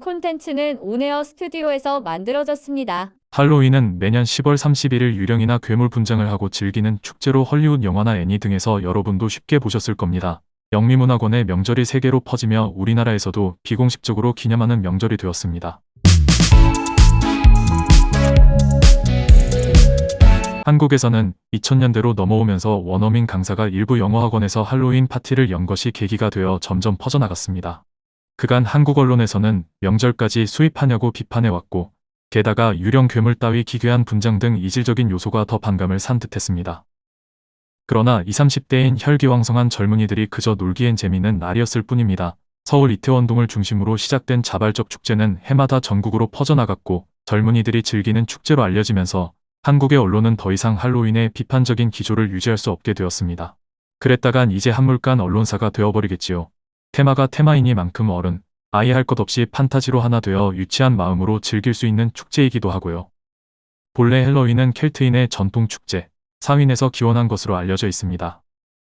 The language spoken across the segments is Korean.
콘텐츠는 온에어 스튜디오에서 만들어졌습니다. 할로윈은 매년 10월 31일 유령이나 괴물 분장을 하고 즐기는 축제로 헐리우드 영화나 애니 등에서 여러분도 쉽게 보셨을 겁니다. 영미문화권의 명절이 세계로 퍼지며 우리나라에서도 비공식적으로 기념하는 명절이 되었습니다. 한국에서는 2000년대로 넘어오면서 원어민 강사가 일부 영어학원에서 할로윈 파티를 연 것이 계기가 되어 점점 퍼져나갔습니다. 그간 한국 언론에서는 명절까지 수입하냐고 비판해왔고 게다가 유령 괴물 따위 기괴한 분장 등 이질적인 요소가 더 반감을 산 듯했습니다. 그러나 20, 30대인 혈기왕성한 젊은이들이 그저 놀기엔 재미있는 날이었을 뿐입니다. 서울 이태원동을 중심으로 시작된 자발적 축제는 해마다 전국으로 퍼져나갔고 젊은이들이 즐기는 축제로 알려지면서 한국의 언론은 더 이상 할로윈의 비판적인 기조를 유지할 수 없게 되었습니다. 그랬다간 이제 한물간 언론사가 되어버리겠지요. 테마가 테마이니만큼 어른, 아예 할것 없이 판타지로 하나 되어 유치한 마음으로 즐길 수 있는 축제이기도 하고요. 본래 헬로윈은 켈트인의 전통 축제, 사윈에서 기원한 것으로 알려져 있습니다.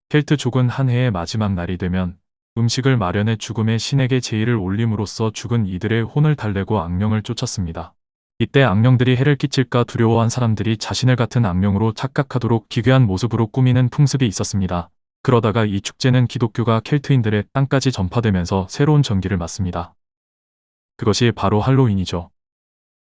켈트족은 한 해의 마지막 날이 되면 음식을 마련해 죽음의 신에게 제의를 올림으로써 죽은 이들의 혼을 달래고 악령을 쫓았습니다. 이때 악령들이 해를 끼칠까 두려워한 사람들이 자신을 같은 악령으로 착각하도록 기괴한 모습으로 꾸미는 풍습이 있었습니다. 그러다가 이 축제는 기독교가 켈트인들의 땅까지 전파되면서 새로운 전기를 맞습니다. 그것이 바로 할로윈이죠.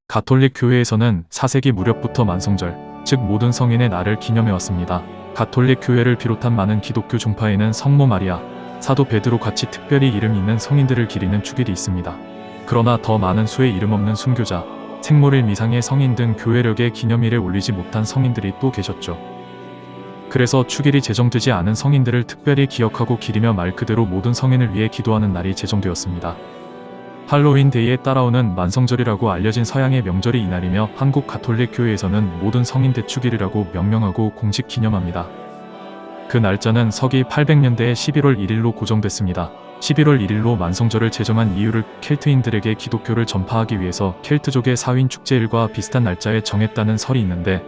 가톨릭 교회에서는 4세기 무렵부터 만성절, 즉 모든 성인의 날을 기념해왔습니다. 가톨릭 교회를 비롯한 많은 기독교 종파에는 성모 마리아, 사도 베드로 같이 특별히 이름 있는 성인들을 기리는 축일이 있습니다. 그러나 더 많은 수의 이름 없는 순교자, 생모를 미상의 성인 등 교회력의 기념일에 올리지 못한 성인들이 또 계셨죠. 그래서 축일이 제정되지 않은 성인들을 특별히 기억하고 기리며 말 그대로 모든 성인을 위해 기도하는 날이 제정되었습니다. 할로윈 데이에 따라오는 만성절이라고 알려진 서양의 명절이 이날이며 한국 가톨릭 교회에서는 모든 성인 대축일이라고 명명하고 공식 기념합니다. 그 날짜는 서기 800년대의 11월 1일로 고정됐습니다. 11월 1일로 만성절을 제정한 이유를 켈트인들에게 기독교를 전파하기 위해서 켈트족의 사윈 축제일과 비슷한 날짜에 정했다는 설이 있는데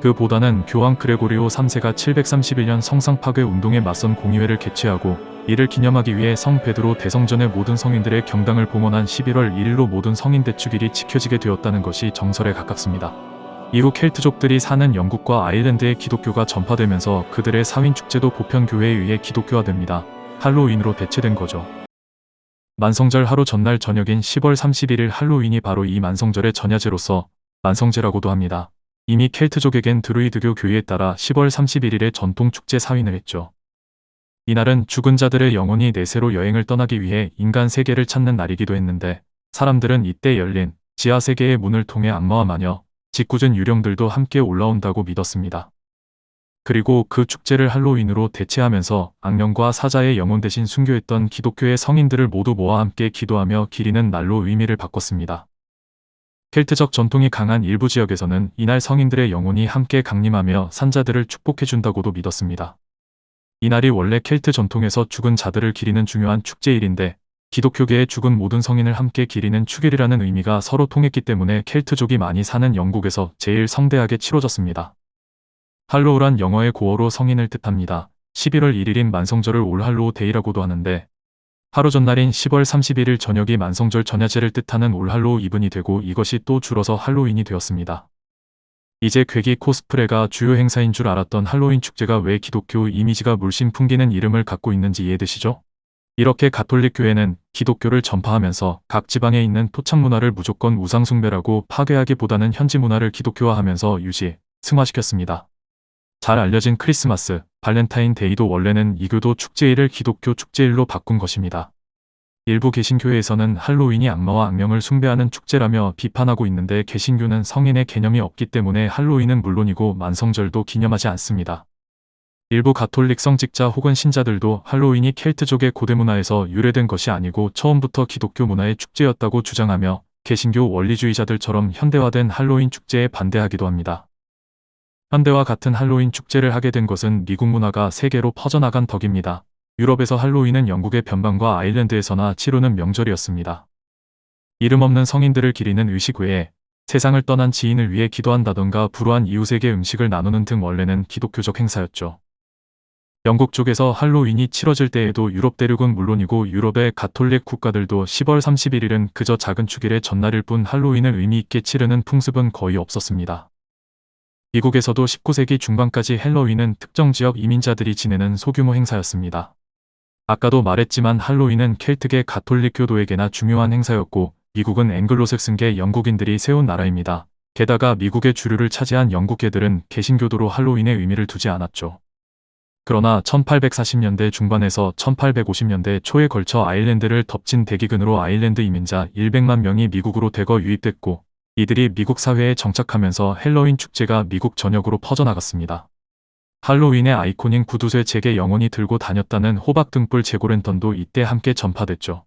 그보다는 교황 그레고리오 3세가 731년 성상 파괴 운동에 맞선 공의회를 개최하고 이를 기념하기 위해 성 베드로 대성전의 모든 성인들의 경당을 봉헌한 11월 1일로 모든 성인 대축일이 지켜지게 되었다는 것이 정설에 가깝습니다. 이후 켈트족들이 사는 영국과 아일랜드의 기독교가 전파되면서 그들의 사윈 축제도 보편 교회에 의해 기독교화됩니다. 할로윈으로 대체된 거죠. 만성절 하루 전날 저녁인 10월 31일 할로윈이 바로 이 만성절의 전야제로서 만성제라고도 합니다. 이미 켈트족에겐 드루이드교 교의에 따라 10월 31일에 전통 축제 사윈을 했죠. 이날은 죽은 자들의 영혼이 내세로 여행을 떠나기 위해 인간 세계를 찾는 날이기도 했는데 사람들은 이때 열린 지하 세계의 문을 통해 악마와 마녀, 짓궂은 유령들도 함께 올라온다고 믿었습니다. 그리고 그 축제를 할로윈으로 대체하면서 악령과 사자의 영혼 대신 순교했던 기독교의 성인들을 모두 모아 함께 기도하며 기리는 날로 의미를 바꿨습니다. 켈트적 전통이 강한 일부 지역에서는 이날 성인들의 영혼이 함께 강림하며 산자들을 축복해준다고도 믿었습니다. 이날이 원래 켈트 전통에서 죽은 자들을 기리는 중요한 축제일인데 기독교계의 죽은 모든 성인을 함께 기리는 축일이라는 의미가 서로 통했기 때문에 켈트족이 많이 사는 영국에서 제일 성대하게 치러졌습니다. Hallow란 영어의 고어로 성인을 뜻합니다. 11월 1일인 만성절을 All Hallow Day라고도 하는데 하루 전날인 10월 31일 저녁이 만성절 전야제를 뜻하는 All Hallow Even이 되고 이것이 또 줄어서 할로윈이 되었습니다. 이제 괴기 코스프레가 주요 행사인 줄 알았던 할로윈 축제가 왜 기독교 이미지가 물씬 풍기는 이름을 갖고 있는지 이해되시죠? 이렇게 가톨릭 교회는 기독교를 전파하면서 각 지방에 있는 토착 문화를 무조건 우상숭배라고 파괴하기보다는 현지 문화를 기독교화하면서 유지, 승화시켰습니다. 잘 알려진 크리스마스, 발렌타인데이도 원래는 이교도 축제일을 기독교 축제일로 바꾼 것입니다. 일부 개신교회에서는 할로윈이 악마와 악령을 숭배하는 축제라며 비판하고 있는데 개신교는 성인의 개념이 없기 때문에 할로윈은 물론이고 만성절도 기념하지 않습니다. 일부 가톨릭 성직자 혹은 신자들도 할로윈이 켈트족의 고대 문화에서 유래된 것이 아니고 처음부터 기독교 문화의 축제였다고 주장하며 개신교 원리주의자들처럼 현대화된 할로윈 축제에 반대하기도 합니다. 현대와 같은 할로윈 축제를 하게 된 것은 미국 문화가 세계로 퍼져나간 덕입니다. 유럽에서 할로윈은 영국의 변방과 아일랜드에서나 치르는 명절이었습니다. 이름 없는 성인들을 기리는 의식 외에 세상을 떠난 지인을 위해 기도한다던가 불우한 이웃에게 음식을 나누는 등 원래는 기독교적 행사였죠. 영국 쪽에서 할로윈이 치러질 때에도 유럽 대륙은 물론이고 유럽의 가톨릭 국가들도 10월 31일은 그저 작은 축일의 전날일 뿐 할로윈을 의미 있게 치르는 풍습은 거의 없었습니다. 미국에서도 19세기 중반까지 헬로윈은 특정 지역 이민자들이 지내는 소규모 행사였습니다. 아까도 말했지만 할로윈은 켈트계 가톨릭 교도에게나 중요한 행사였고 미국은 앵글로색슨계 영국인들이 세운 나라입니다. 게다가 미국의 주류를 차지한 영국계들은 개신교도로 할로윈의 의미를 두지 않았죠. 그러나 1840년대 중반에서 1850년대 초에 걸쳐 아일랜드를 덮친 대기근으로 아일랜드 이민자 100만 명이 미국으로 대거 유입됐고 이들이 미국 사회에 정착하면서 헬로윈 축제가 미국 전역으로 퍼져나갔습니다. 할로윈의 아이콘인 구두쇠 잭이 영원히 들고 다녔다는 호박 등불 Jack-o'-lantern도 이때 함께 전파됐죠.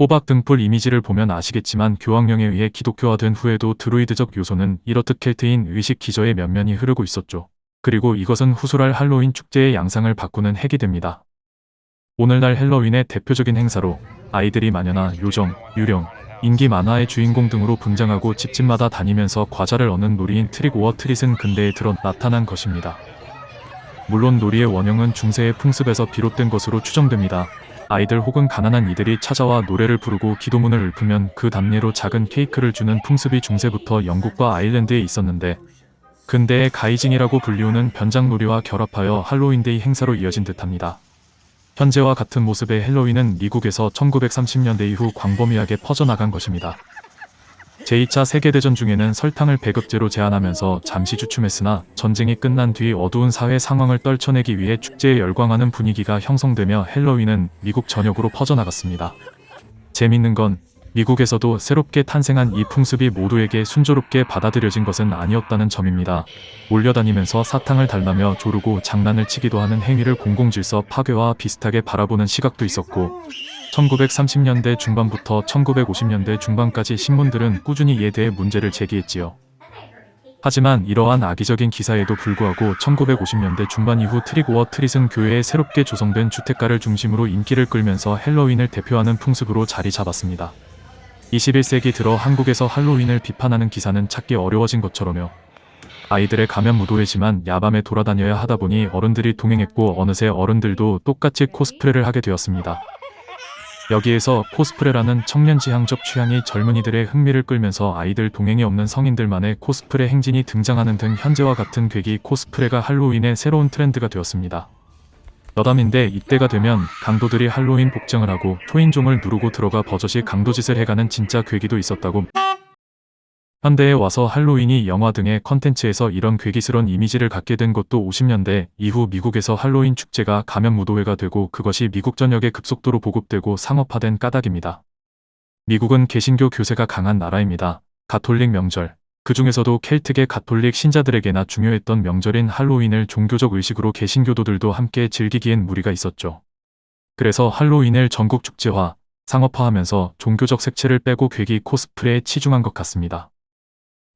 호박 등불 이미지를 보면 아시겠지만 교황령에 의해 기독교화된 후에도 드루이드적 요소는 이렇듯 켈트인 의식 기저에 면면히 흐르고 있었죠. 그리고 이것은 후술할 할로윈 축제의 양상을 바꾸는 핵이 됩니다. 오늘날 헬로윈의 대표적인 행사로 아이들이 마녀나 요정, 유령, 인기 만화의 주인공 등으로 분장하고 집집마다 다니면서 과자를 얻는 놀이인 trick or treat은 근대에 들어 나타난 것입니다. 물론 놀이의 원형은 중세의 풍습에서 비롯된 것으로 추정됩니다. 아이들 혹은 가난한 이들이 찾아와 노래를 부르고 기도문을 읊으면 그 답례로 작은 케이크를 주는 풍습이 중세부터 영국과 아일랜드에 있었는데 근대의 guising이라고 불리우는 변장놀이와 결합하여 할로윈데이 행사로 이어진 듯합니다. 현재와 같은 모습의 헬로윈은 미국에서 1930년대 이후 광범위하게 퍼져나간 것입니다. 제2차 세계대전 중에는 설탕을 배급제로 제한하면서 잠시 주춤했으나 전쟁이 끝난 뒤 어두운 사회 상황을 떨쳐내기 위해 축제에 열광하는 분위기가 형성되며 헬로윈은 미국 전역으로 퍼져나갔습니다. 재밌는 건 미국에서도 새롭게 탄생한 이 풍습이 모두에게 순조롭게 받아들여진 것은 아니었다는 점입니다. 몰려다니면서 사탕을 달라며 조르고 장난을 치기도 하는 행위를 공공질서 파괴와 비슷하게 바라보는 시각도 있었고 1930년대 중반부터 1950년대 중반까지 신문들은 꾸준히 이에 대해 문제를 제기했지요. 하지만 이러한 악의적인 기사에도 불구하고 1950년대 중반 이후 트릭오어 트릿은 교회에 새롭게 조성된 주택가를 중심으로 인기를 끌면서 헬로윈을 대표하는 풍습으로 자리 잡았습니다. 21세기 들어 한국에서 할로윈을 비판하는 기사는 찾기 어려워진 것처럼요. 아이들의 가면 무도회지만 야밤에 돌아다녀야 하다 보니 어른들이 동행했고 어느새 어른들도 똑같이 코스프레를 하게 되었습니다. 여기에서 코스프레라는 청년 지향적 취향이 젊은이들의 흥미를 끌면서 아이들 동행이 없는 성인들만의 코스프레 행진이 등장하는 등 현재와 같은 괴기 코스프레가 할로윈의 새로운 트렌드가 되었습니다. 여담인데 이때가 되면 강도들이 할로윈 복장을 하고 초인종을 누르고 들어가 버젓이 강도짓을 해가는 진짜 괴기도 있었다고 현대에 와서 할로윈이 영화 등의 컨텐츠에서 이런 괴기스런 이미지를 갖게 된 것도 50년대 이후 미국에서 할로윈 축제가 가면 무도회가 되고 그것이 미국 전역에 급속도로 보급되고 상업화된 까닭입니다. 미국은 개신교 교세가 강한 나라입니다. 가톨릭 명절, 그 중에서도 켈트계 가톨릭 신자들에게나 중요했던 명절인 할로윈을 종교적 의식으로 개신교도들도 함께 즐기기엔 무리가 있었죠. 그래서 할로윈을 전국 축제화, 상업화하면서 종교적 색채를 빼고 괴기 코스프레에 치중한 것 같습니다.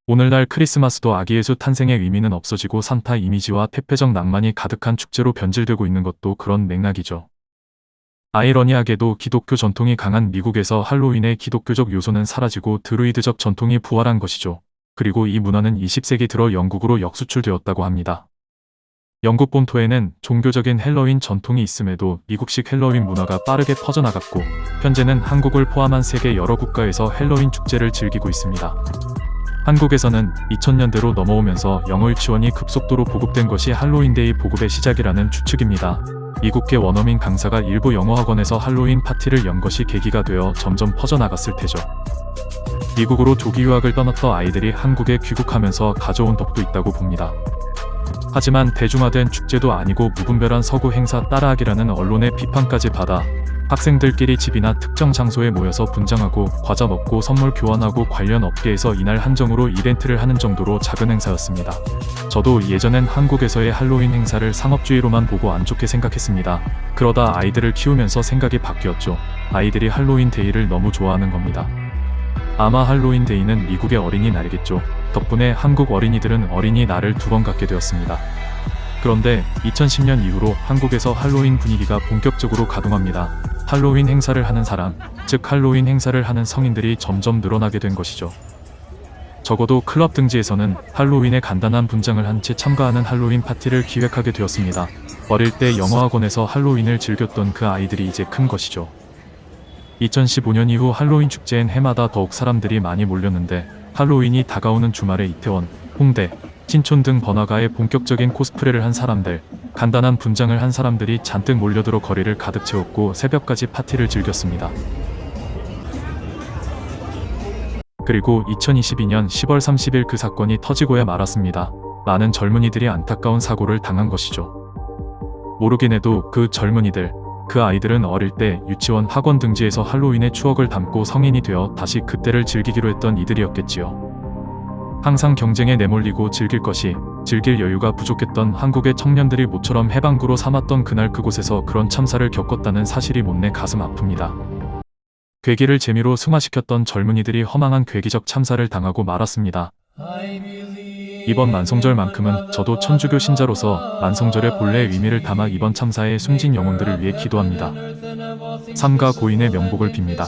오늘날 크리스마스도 아기 예수 탄생의 의미는 없어지고 산타 이미지와 퇴폐적 낭만이 가득한 축제로 변질되고 있는 것도 그런 맥락이죠. 아이러니하게도 기독교 전통이 강한 미국에서 할로윈의 기독교적 요소는 사라지고 드루이드적 전통이 부활한 것이죠. 그리고 이 문화는 20세기 들어 영국으로 역수출되었다고 합니다. 영국 본토에는 종교적인 헬로윈 전통이 있음에도 미국식 헬로윈 문화가 빠르게 퍼져나갔고 현재는 한국을 포함한 세계 여러 국가에서 헬로윈 축제를 즐기고 있습니다. 한국에서는 2000년대로 넘어오면서 영어 유치원이 급속도로 보급된 것이 할로윈데이 보급의 시작이라는 추측입니다. 미국계 원어민 강사가 일부 영어 학원에서 할로윈 파티를 연 것이 계기가 되어 점점 퍼져나갔을 테죠. 미국으로 조기 유학을 떠났던 아이들이 한국에 귀국하면서 가져온 덕도 있다고 봅니다. 하지만 대중화된 축제도 아니고 무분별한 서구 행사 따라하기라는 언론의 비판까지 받아 학생들끼리 집이나 특정 장소에 모여서 분장하고 과자 먹고 선물 교환하고 관련 업계에서 이날 한정으로 이벤트를 하는 정도로 작은 행사였습니다. 저도 예전엔 한국에서의 할로윈 행사를 상업주의로만 보고 안 좋게 생각했습니다. 그러다 아이들을 키우면서 생각이 바뀌었죠. 아이들이 할로윈 데이를 너무 좋아하는 겁니다. 아마 할로윈 데이는 미국의 어린이날이겠죠. 덕분에 한국 어린이들은 어린이날을 두 번 갖게 되었습니다. 그런데 2010년 이후로 한국에서 할로윈 분위기가 본격적으로 가동합니다. 할로윈 행사를 하는 사람, 즉 할로윈 행사를 하는 성인들이 점점 늘어나게 된 것이죠. 적어도 클럽 등지에서는 할로윈에 간단한 분장을 한 채 참가하는 할로윈 파티를 기획하게 되었습니다. 어릴 때 영어학원에서 할로윈을 즐겼던 그 아이들이 이제 큰 것이죠. 2015년 이후 할로윈 축제엔 해마다 더욱 사람들이 많이 몰렸는데 할로윈이 다가오는 주말에 이태원, 홍대, 신촌 등 번화가에 본격적인 코스프레를 한 사람들, 간단한 분장을 한 사람들이 잔뜩 몰려들어 거리를 가득 채웠고 새벽까지 파티를 즐겼습니다. 그리고 2022년 10월 30일 그 사건이 터지고야 말았습니다. 많은 젊은이들이 안타까운 사고를 당한 것이죠. 모르긴 해도 그 젊은이들, 그 아이들은 어릴 때 유치원 학원 등지에서 할로윈의 추억을 담고 성인이 되어 다시 그때를 즐기기로 했던 이들이었겠지요. 항상 경쟁에 내몰리고 즐길 것이, 즐길 여유가 부족했던 한국의 청년들이 모처럼 해방구로 삼았던 그날 그곳에서 그런 참사를 겪었다는 사실이 못내 가슴 아픕니다. 괴기를 재미로 승화시켰던 젊은이들이 허망한 괴기적 참사를 당하고 말았습니다. 이번 만성절만큼은 저도 천주교 신자로서 만성절의 본래의 의미를 담아 이번 참사의 숨진 영혼들을 위해 기도합니다. 삼가 고인의 명복을 빕니다.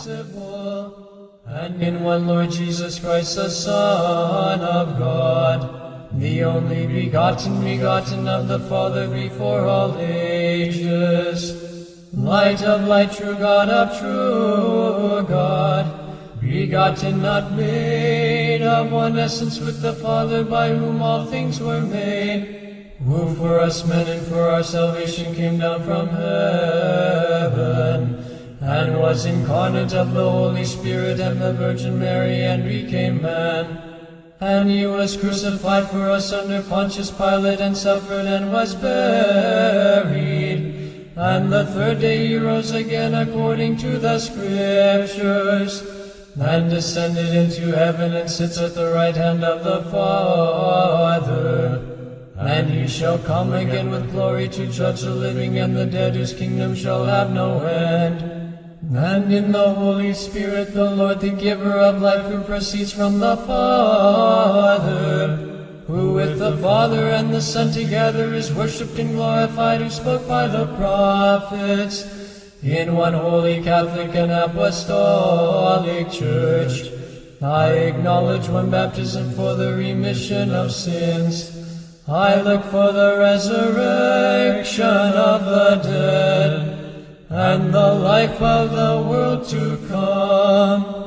And in one Lord Jesus Christ, the Son of God, the only begotten, begotten of the Father before all ages, light of light, true God of true God, begotten, not made, of one essence with the Father, by whom all things were made, who for us men and for our salvation came down from heaven and was incarnate of the Holy Spirit and the Virgin Mary, and became man. And he was crucified for us under Pontius Pilate, and suffered, and was buried. And the third day he rose again according to the Scriptures, and descended into heaven, and sits at the right hand of the Father. And he shall come again with glory to judge the living and the dead, whose kingdom shall have no end. And in the Holy Spirit, the Lord, the giver of life, who proceeds from the Father, who with the Father and the Son together is worshipped and glorified, who spoke by the prophets, in one holy Catholic and Apostolic Church. I acknowledge one baptism for the remission of sins. I look for the resurrection of the dead and the life of the world to come.